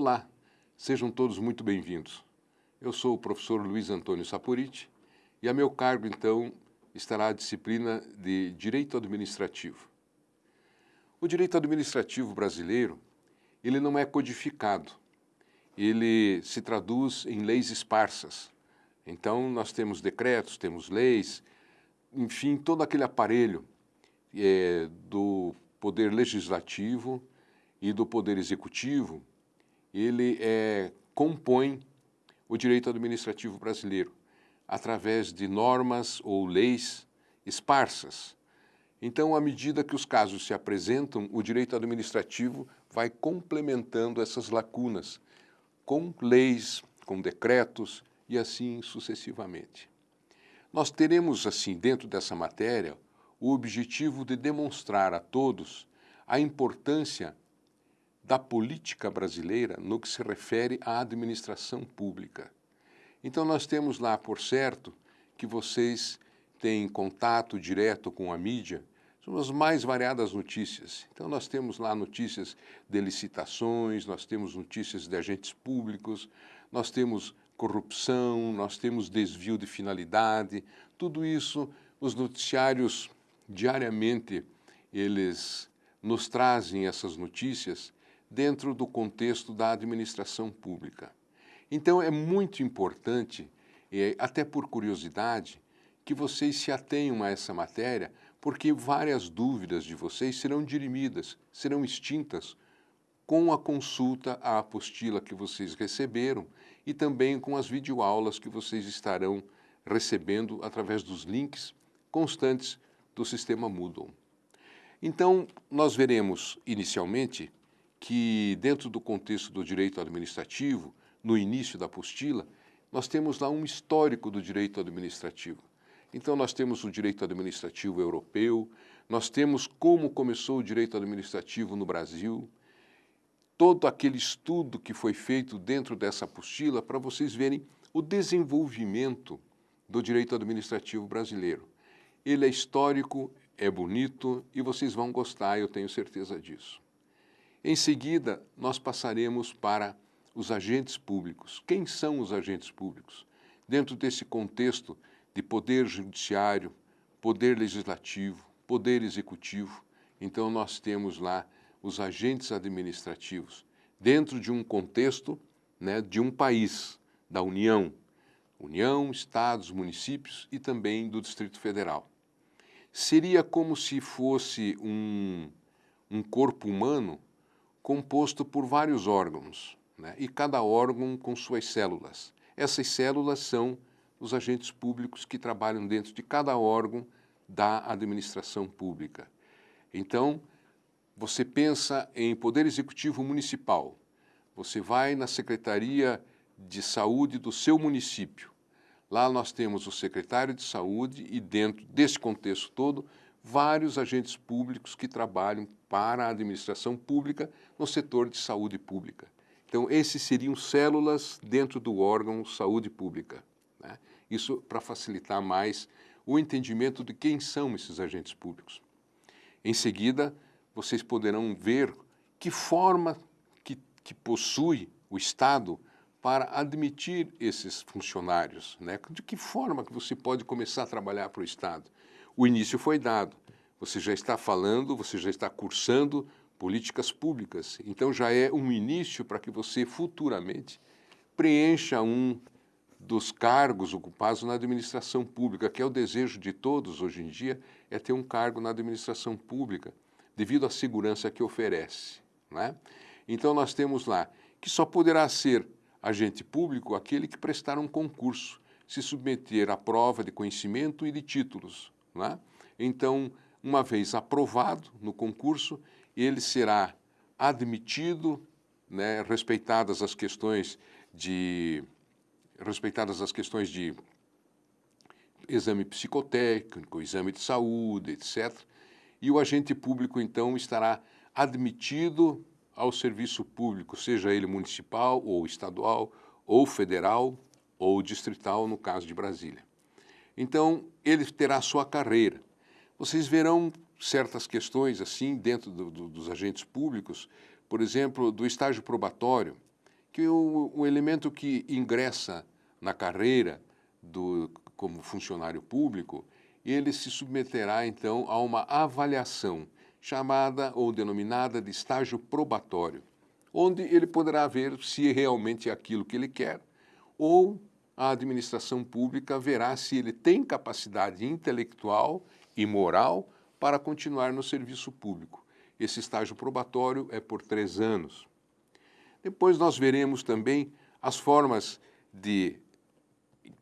Olá, sejam todos muito bem-vindos. Eu sou o professor Luiz Antônio Saporiti e a meu cargo, então, estará a disciplina de Direito Administrativo. O direito administrativo brasileiro, ele não é codificado, ele se traduz em leis esparsas. Então, nós temos decretos, temos leis, enfim, todo aquele aparelho é, do poder legislativo e do poder executivo, ele é, compõe o direito administrativo brasileiro através de normas ou leis esparsas. Então, à medida que os casos se apresentam, o direito administrativo vai complementando essas lacunas com leis, com decretos e assim sucessivamente. Nós teremos, assim, dentro dessa matéria, o objetivo de demonstrar a todos a importância da política brasileira no que se refere à administração pública. Então nós temos lá, por certo, que vocês têm contato direto com a mídia, são as mais variadas notícias. Então nós temos lá notícias de licitações, nós temos notícias de agentes públicos, nós temos corrupção, nós temos desvio de finalidade, tudo isso os noticiários diariamente eles nos trazem essas notícias dentro do contexto da administração pública. Então é muito importante, até por curiosidade, que vocês se atenham a essa matéria, porque várias dúvidas de vocês serão dirimidas, serão extintas com a consulta à apostila que vocês receberam e também com as videoaulas que vocês estarão recebendo através dos links constantes do sistema Moodle. Então, nós veremos inicialmente que dentro do contexto do direito administrativo, no início da apostila, nós temos lá um histórico do direito administrativo. Então nós temos o direito administrativo europeu, nós temos como começou o direito administrativo no Brasil, todo aquele estudo que foi feito dentro dessa apostila para vocês verem o desenvolvimento do direito administrativo brasileiro. Ele é histórico, é bonito e vocês vão gostar, eu tenho certeza disso. Em seguida, nós passaremos para os agentes públicos. Quem são os agentes públicos? Dentro desse contexto de poder judiciário, poder legislativo, poder executivo, então nós temos lá os agentes administrativos, dentro de um contexto né, de um país, da União, União, Estados, municípios e também do Distrito Federal seria como se fosse um, um corpo humano composto por vários órgãos, né? e cada órgão com suas células. Essas células são os agentes públicos que trabalham dentro de cada órgão da administração pública. Então, você pensa em Poder Executivo Municipal, você vai na Secretaria de Saúde do seu município, Lá nós temos o secretário de saúde e dentro desse contexto todo, vários agentes públicos que trabalham para a administração pública no setor de saúde pública. Então, esses seriam células dentro do órgão saúde pública. Né? Isso para facilitar mais o entendimento de quem são esses agentes públicos. Em seguida, vocês poderão ver que forma que, que possui o Estado para admitir esses funcionários. Né? De que forma que você pode começar a trabalhar para o Estado? O início foi dado. Você já está falando, você já está cursando políticas públicas. Então já é um início para que você futuramente preencha um dos cargos ocupados na administração pública, que é o desejo de todos hoje em dia, é ter um cargo na administração pública, devido à segurança que oferece. Né? Então nós temos lá que só poderá ser agente público aquele que prestar um concurso, se submeter à prova de conhecimento e de títulos. Né? Então, uma vez aprovado no concurso, ele será admitido, né, respeitadas as questões de respeitadas as questões de exame psicotécnico, exame de saúde, etc. E o agente público, então, estará admitido ao serviço público, seja ele municipal ou estadual, ou federal ou distrital, no caso de Brasília. Então, ele terá sua carreira. Vocês verão certas questões assim dentro do, do, dos agentes públicos, por exemplo, do estágio probatório. que o, o elemento que ingressa na carreira do, como funcionário público, ele se submeterá então a uma avaliação chamada ou denominada de estágio probatório, onde ele poderá ver se realmente é aquilo que ele quer ou a administração pública verá se ele tem capacidade intelectual e moral para continuar no serviço público. Esse estágio probatório é por três anos. Depois nós veremos também as formas de,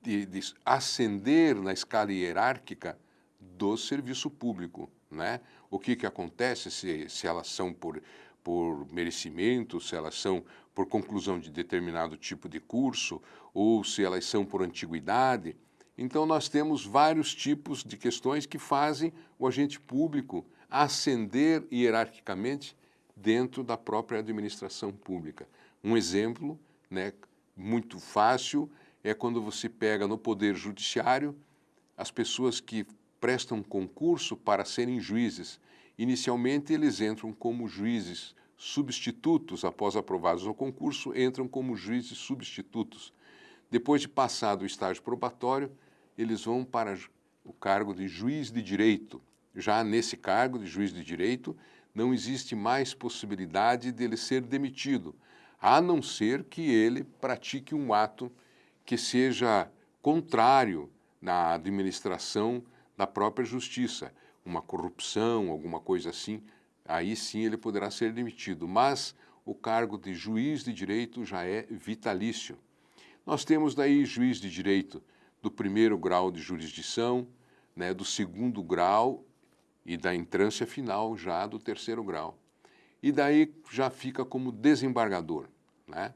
de, de ascender na escala hierárquica do serviço público. Né? O que, que acontece se, se elas são por, por merecimento, se elas são por conclusão de determinado tipo de curso, ou se elas são por antiguidade. Então, nós temos vários tipos de questões que fazem o agente público ascender hierarquicamente dentro da própria administração pública. Um exemplo né, muito fácil é quando você pega no Poder Judiciário as pessoas que prestam concurso para serem juízes. Inicialmente, eles entram como juízes substitutos, após aprovados no concurso, entram como juízes substitutos. Depois de passado o estágio probatório, eles vão para o cargo de juiz de direito. Já nesse cargo de juiz de direito, não existe mais possibilidade dele ser demitido, a não ser que ele pratique um ato que seja contrário na administração da própria justiça, uma corrupção, alguma coisa assim, aí sim ele poderá ser demitido. Mas o cargo de juiz de direito já é vitalício. Nós temos daí juiz de direito do primeiro grau de jurisdição, né, do segundo grau e da entrância final já do terceiro grau. E daí já fica como desembargador. Né?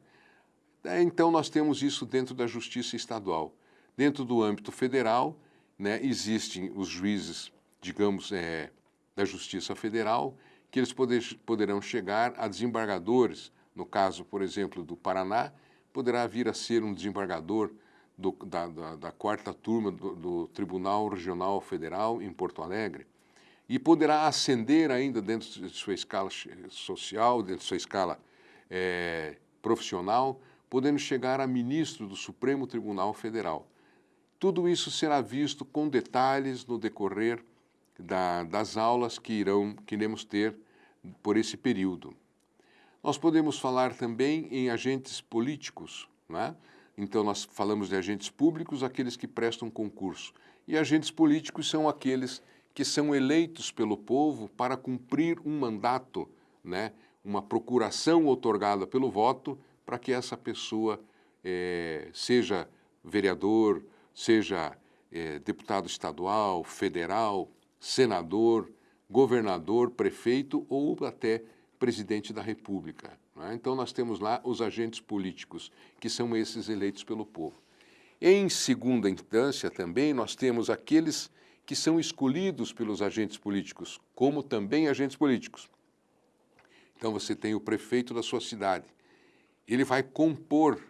Então nós temos isso dentro da justiça estadual. Dentro do âmbito federal, né, existem os juízes, digamos, é, da Justiça Federal, que eles poder, poderão chegar a desembargadores, no caso, por exemplo, do Paraná, poderá vir a ser um desembargador do, da, da, da, quarta turma do, do, Tribunal Regional Federal em Porto Alegre e poderá ascender ainda dentro de sua escala social, dentro de sua escala é, profissional, podendo chegar a ministro do Supremo Tribunal Federal. Tudo isso será visto com detalhes no decorrer da, das aulas que, irão, que iremos ter por esse período. Nós podemos falar também em agentes políticos, né? Então, nós falamos de agentes públicos, aqueles que prestam concurso. E agentes políticos são aqueles que são eleitos pelo povo para cumprir um mandato, né? uma procuração otorgada pelo voto para que essa pessoa é, seja vereador, seja é, deputado estadual, federal, senador, governador, prefeito ou até presidente da República. É? Então, nós temos lá os agentes políticos, que são esses eleitos pelo povo. Em segunda instância, também, nós temos aqueles que são escolhidos pelos agentes políticos, como também agentes políticos. Então, você tem o prefeito da sua cidade. Ele vai compor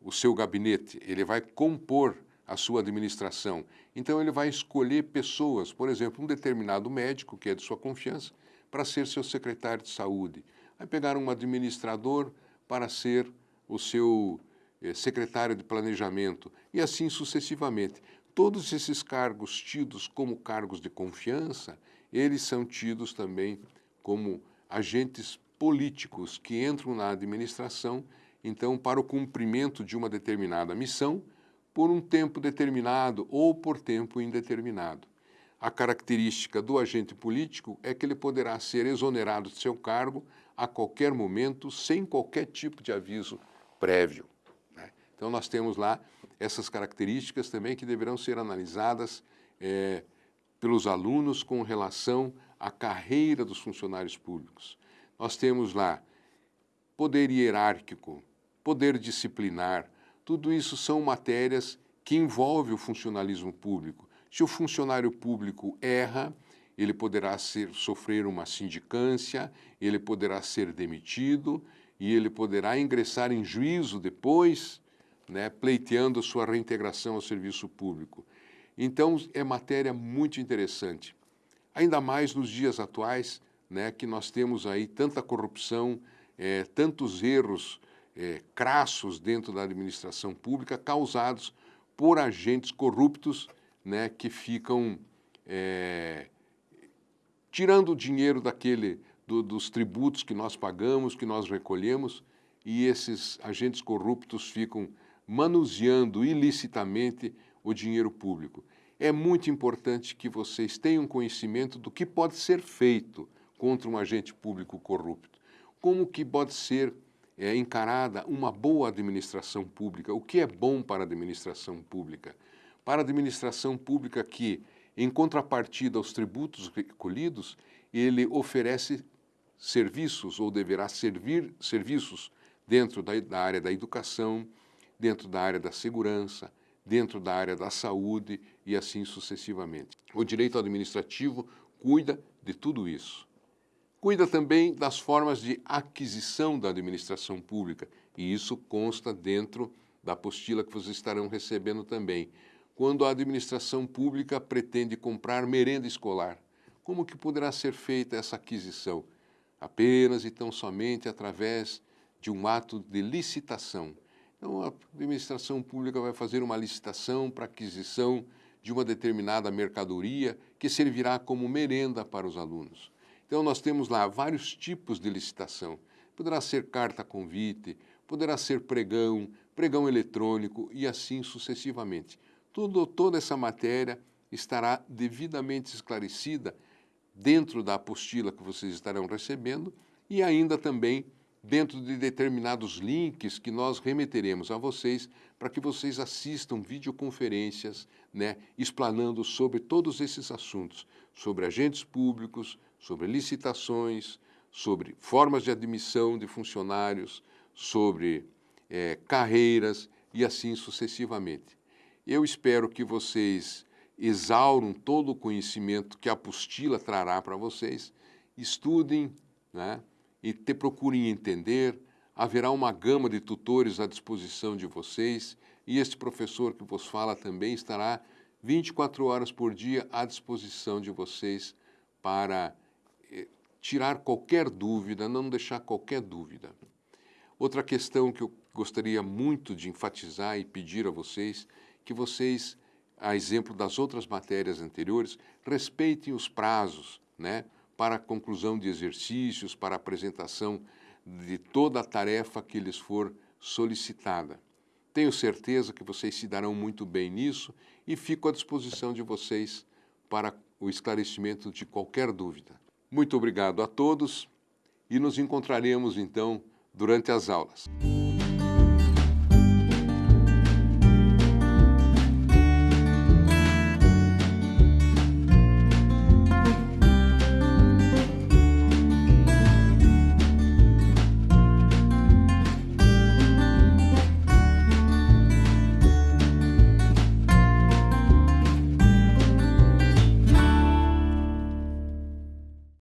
o seu gabinete, ele vai compor a sua administração. Então ele vai escolher pessoas, por exemplo, um determinado médico, que é de sua confiança, para ser seu secretário de saúde. Vai pegar um administrador para ser o seu eh, secretário de planejamento e assim sucessivamente. Todos esses cargos tidos como cargos de confiança, eles são tidos também como agentes políticos que entram na administração, então, para o cumprimento de uma determinada missão, por um tempo determinado ou por tempo indeterminado. A característica do agente político é que ele poderá ser exonerado de seu cargo a qualquer momento, sem qualquer tipo de aviso prévio. Né? Então, nós temos lá essas características também que deverão ser analisadas é, pelos alunos com relação à carreira dos funcionários públicos. Nós temos lá poder hierárquico, poder disciplinar, tudo isso são matérias que envolvem o funcionalismo público. Se o funcionário público erra, ele poderá ser, sofrer uma sindicância, ele poderá ser demitido e ele poderá ingressar em juízo depois, né, pleiteando sua reintegração ao serviço público. Então, é matéria muito interessante. Ainda mais nos dias atuais, né, que nós temos aí tanta corrupção, é, tantos erros é, crassos dentro da administração pública causados por agentes corruptos né, que ficam é, tirando o dinheiro daquele, do, dos tributos que nós pagamos, que nós recolhemos, e esses agentes corruptos ficam manuseando ilicitamente o dinheiro público. É muito importante que vocês tenham conhecimento do que pode ser feito contra um agente público corrupto. Como que pode ser é, encarada uma boa administração pública. O que é bom para a administração pública? Para a administração pública que, em contrapartida aos tributos recolhidos, ele oferece serviços ou deverá servir serviços dentro da, da área da educação, dentro da área da segurança, dentro da área da saúde e assim sucessivamente. O direito administrativo cuida de tudo isso. Cuida também das formas de aquisição da administração pública, e isso consta dentro da apostila que vocês estarão recebendo também. Quando a administração pública pretende comprar merenda escolar, como que poderá ser feita essa aquisição? Apenas e tão somente através de um ato de licitação. Então, a administração pública vai fazer uma licitação para aquisição de uma determinada mercadoria que servirá como merenda para os alunos. Então, nós temos lá vários tipos de licitação. Poderá ser carta-convite, poderá ser pregão, pregão eletrônico e assim sucessivamente. Tudo, toda essa matéria estará devidamente esclarecida dentro da apostila que vocês estarão recebendo e ainda também dentro de determinados links que nós remeteremos a vocês para que vocês assistam videoconferências, né, explanando sobre todos esses assuntos, sobre agentes públicos, sobre licitações, sobre formas de admissão de funcionários, sobre é, carreiras e assim sucessivamente. Eu espero que vocês exauram todo o conhecimento que a apostila trará para vocês, estudem, né, e te procurem entender, haverá uma gama de tutores à disposição de vocês e este professor que vos fala também estará 24 horas por dia à disposição de vocês para tirar qualquer dúvida, não deixar qualquer dúvida. Outra questão que eu gostaria muito de enfatizar e pedir a vocês, que vocês, a exemplo das outras matérias anteriores, respeitem os prazos, né? para a conclusão de exercícios, para a apresentação de toda a tarefa que lhes for solicitada. Tenho certeza que vocês se darão muito bem nisso e fico à disposição de vocês para o esclarecimento de qualquer dúvida. Muito obrigado a todos e nos encontraremos então durante as aulas.